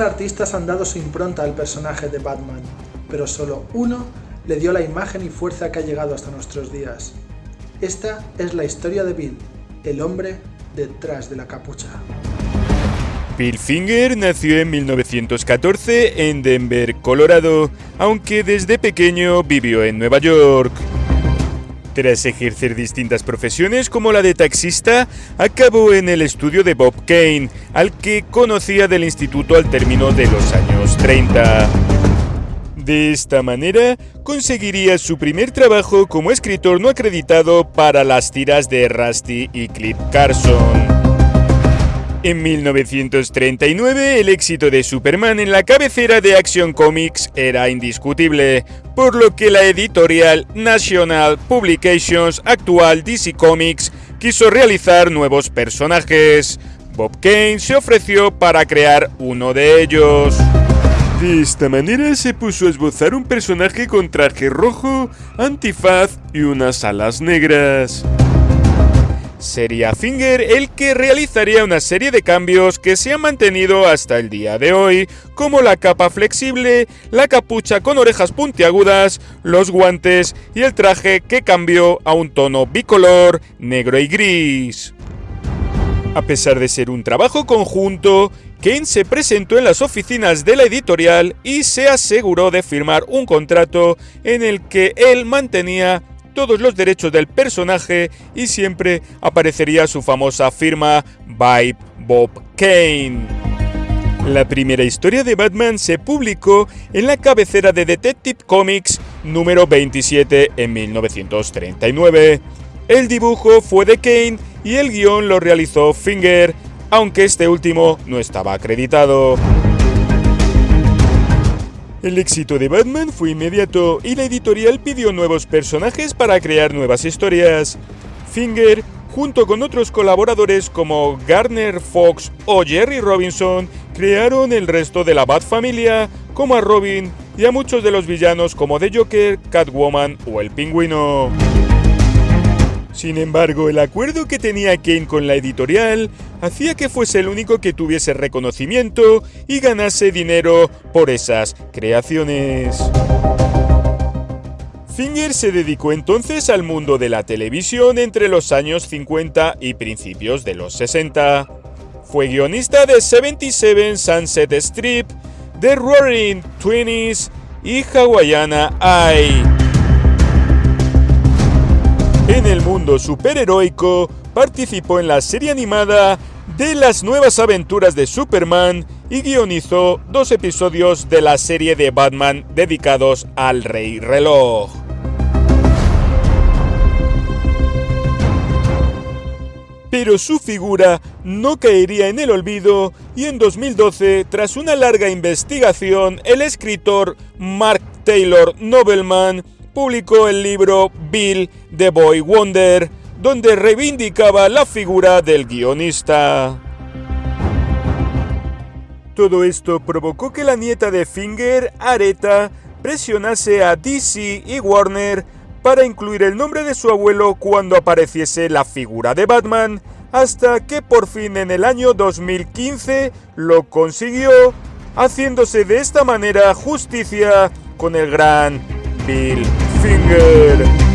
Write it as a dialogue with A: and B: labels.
A: artistas han dado su impronta al personaje de Batman, pero solo uno le dio la imagen y fuerza que ha llegado hasta nuestros días. Esta es la historia de Bill, el hombre detrás de la capucha.
B: Bill Finger nació en 1914 en Denver, Colorado, aunque desde pequeño vivió en Nueva York. Tras ejercer distintas profesiones como la de taxista, acabó en el estudio de Bob Kane, al que conocía del instituto al término de los años 30. De esta manera, conseguiría su primer trabajo como escritor no acreditado para las tiras de Rusty y Clip Carson. En 1939, el éxito de Superman en la cabecera de Action Comics era indiscutible, por lo que la editorial National Publications, actual DC Comics, quiso realizar nuevos personajes. Bob Kane se ofreció para crear uno de ellos. De esta manera se puso a esbozar un personaje con traje rojo, antifaz y unas alas negras. Sería Finger el que realizaría una serie de cambios que se han mantenido hasta el día de hoy, como la capa flexible, la capucha con orejas puntiagudas, los guantes y el traje que cambió a un tono bicolor, negro y gris. A pesar de ser un trabajo conjunto, Kane se presentó en las oficinas de la editorial y se aseguró de firmar un contrato en el que él mantenía todos los derechos del personaje y siempre aparecería su famosa firma by Bob Kane. La primera historia de Batman se publicó en la cabecera de Detective Comics número 27 en 1939. El dibujo fue de Kane y el guion lo realizó Finger, aunque este último no estaba acreditado. El éxito de Batman fue inmediato y la editorial pidió nuevos personajes para crear nuevas historias. Finger, junto con otros colaboradores como Garner Fox o Jerry Robinson, crearon el resto de la Bat familia, como a Robin y a muchos de los villanos como The Joker, Catwoman o el Pingüino. Sin embargo, el acuerdo que tenía Kane con la editorial hacía que fuese el único que tuviese reconocimiento y ganase dinero por esas creaciones. Finger se dedicó entonces al mundo de la televisión entre los años 50 y principios de los 60. Fue guionista de 77 Sunset Strip, The Roaring Twenties y Hawaiiana Eye. Mundo superheroico, participó en la serie animada de las nuevas aventuras de Superman y guionizó dos episodios de la serie de Batman dedicados al Rey Reloj. Pero su figura no caería en el olvido y en 2012, tras una larga investigación, el escritor Mark Taylor Nobleman publicó el libro Bill the Boy Wonder, donde reivindicaba la figura del guionista. Todo esto provocó que la nieta de Finger, Aretha, presionase a DC y Warner para incluir el nombre de su abuelo cuando apareciese la figura de Batman, hasta que por fin en el año 2015 lo consiguió, haciéndose de esta manera justicia con el gran Bill Finger.